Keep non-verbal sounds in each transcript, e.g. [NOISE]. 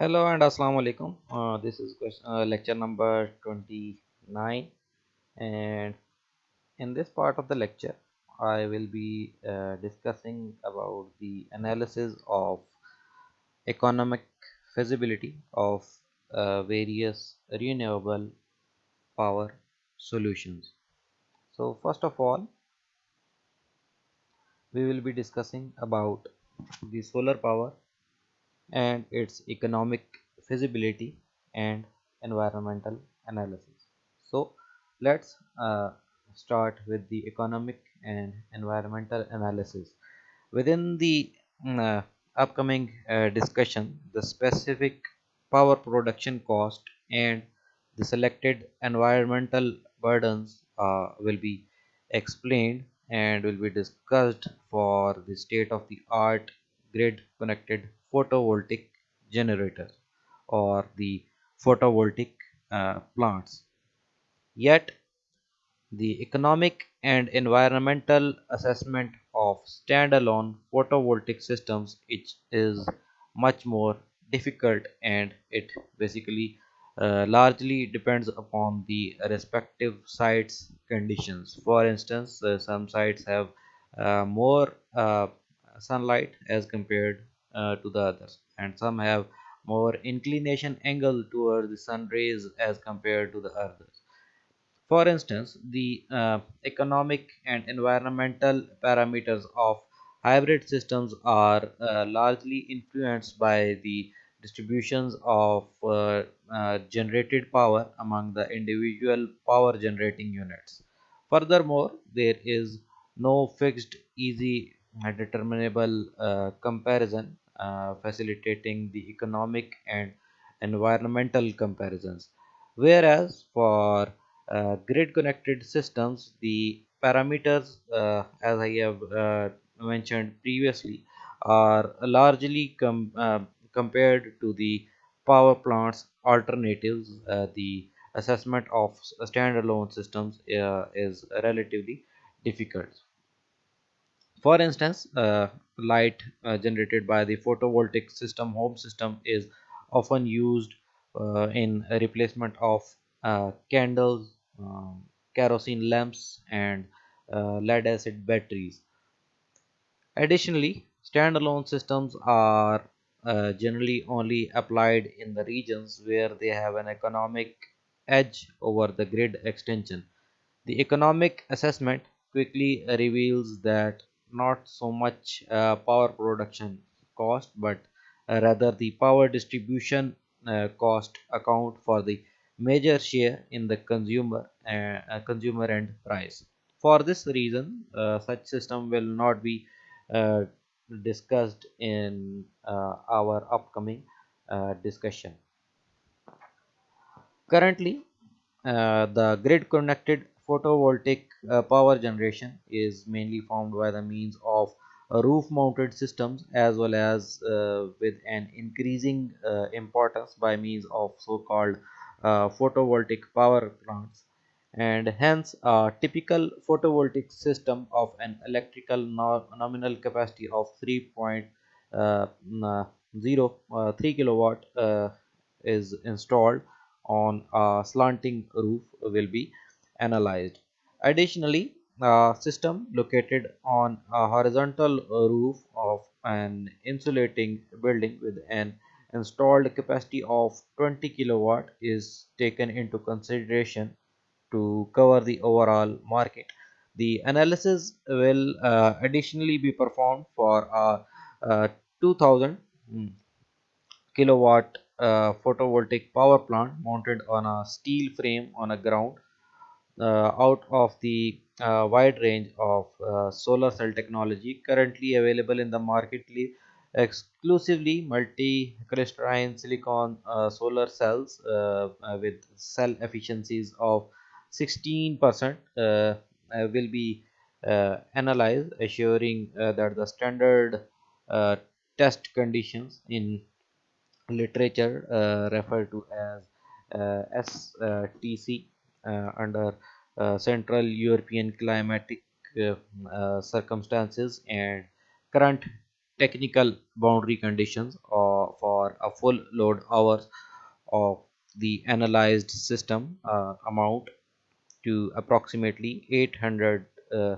Hello and Assalamu alaikum. Uh, this is question, uh, lecture number 29 and in this part of the lecture I will be uh, discussing about the analysis of economic feasibility of uh, various renewable power solutions. So first of all we will be discussing about the solar power and its economic feasibility and environmental analysis. So let's uh, start with the economic and environmental analysis. Within the mm, uh, upcoming uh, discussion, the specific power production cost and the selected environmental burdens uh, will be explained and will be discussed for the state of the art grid connected photovoltaic generators or the photovoltaic uh, plants. Yet, the economic and environmental assessment of standalone photovoltaic systems it is much more difficult and it basically uh, largely depends upon the respective sites conditions for instance uh, some sites have uh, more uh, sunlight as compared uh, to the others and some have more inclination angle towards the sun rays as compared to the others for instance, the uh, economic and environmental parameters of hybrid systems are uh, largely influenced by the distributions of uh, uh, generated power among the individual power generating units. Furthermore, there is no fixed, easy, determinable uh, comparison facilitating the economic and environmental comparisons. Whereas for uh, grid connected systems the parameters uh, as i have uh, mentioned previously are largely com- uh, compared to the power plants alternatives uh, the assessment of standalone systems uh, is relatively difficult for instance, uh, light uh, generated by the photovoltaic system home system is often used uh, in replacement of uh, candles, um, kerosene lamps, and uh, lead acid batteries. Additionally, standalone systems are uh, generally only applied in the regions where they have an economic edge over the grid extension. The economic assessment quickly reveals that not so much uh, power production cost, but uh, rather the power distribution uh, cost account for the major share in the consumer uh, consumer end price. For this reason, such system will not be discussed in our upcoming discussion. Currently, uh, the grid connected photovoltaic uh, power generation is mainly formed by the means of uh, roof mounted systems as well as uh, with an increasing uh, importance by means of so called uh, photovoltaic power plants. And hence a typical photovoltaic system of an electrical no- nominal capacity of 3.0 kilowatt uh, is installed on a slanting roof will be analyzed. Additionally, a system located on a horizontal roof of an insulating building with an installed capacity of 20 kilowatt is taken into consideration to cover the overall market. The analysis will uh, additionally be performed for a, uh 2000 kilowatt uh, photovoltaic power plant mounted on a steel frame on a ground out of the uh, wide range of uh, solar cell technology currently available in the market exclusively multi crystalline silicon uh, solar cells uh, uh, with cell efficiencies of 16% uh, uh, will be uh, analyzed assuring uh, that the standard uh, test conditions in literature uh, referred to as uh, STC uh, under uh, Central European climatic uh, uh, circumstances and current technical boundary conditions uh, for a full load hours of the analyzed system uh, amount to approximately 800 uh,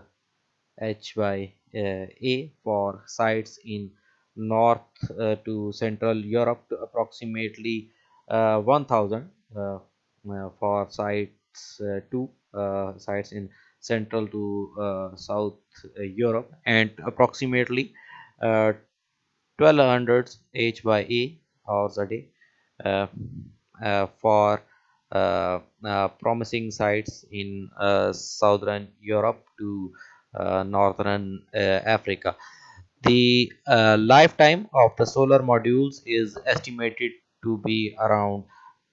H by uh, A for sites in North uh, to Central Europe to approximately uh, 1000 uh, uh, for sites uh, 2 uh, sites in Central to uh, South uh, Europe and approximately 1200 H by A hours a day for uh, uh, promising sites in uh, southern Europe to northern Africa. The lifetime of the solar modules is estimated to be around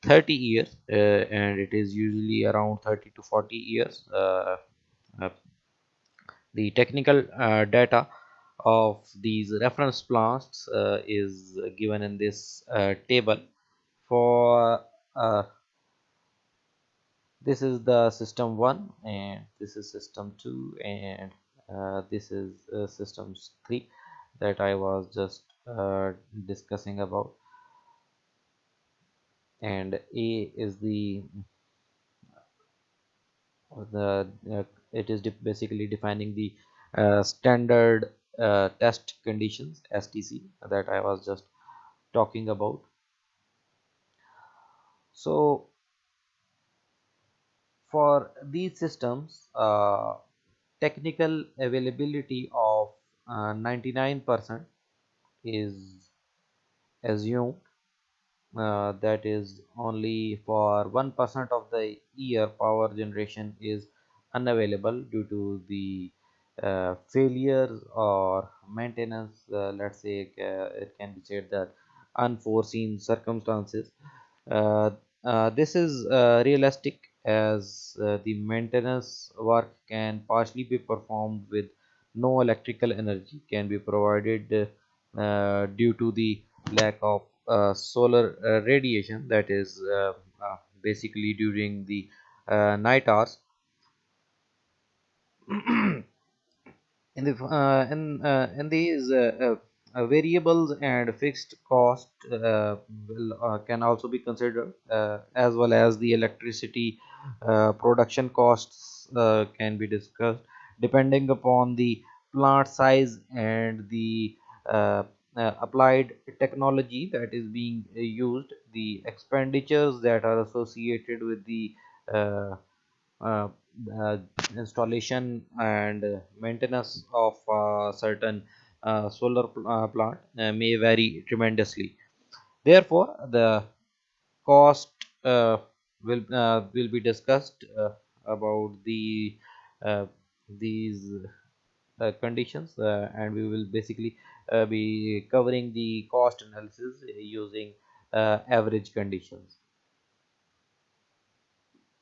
30 years uh, and it is usually around 30 to 40 years uh, uh, the technical data of these reference plants is given in this table for this is the system 1 and this is system 2 and uh, this is uh, systems 3 that I was just uh, discussing about and A is the the uh, it is de basically defining the uh, standard uh, test conditions STC that I was just talking about. So for these systems uh, technical availability of 99% uh, is assumed uh, that is only for 1% of the year power generation is unavailable due to the uh, failures or maintenance uh, let's say uh, it can be said that unforeseen circumstances. Uh, this is realistic as the maintenance work can partially be performed with no electrical energy can be provided due to the lack of solar uh, radiation that is uh, uh, basically during the night hours. [CLEARS THROAT] In the in in these uh, variables and fixed cost uh, will, uh, can also be considered as well as the electricity production costs can be discussed. Depending upon the plant size and the uh, uh, applied technology that is being used the expenditures that are associated with the uh, installation and maintenance of certain uh, solar pl uh, plant uh, may vary tremendously. Therefore the cost will will be discussed about the these uh, conditions uh, and we will basically uh, Uh, be covering the cost analysis uh, using uh, average conditions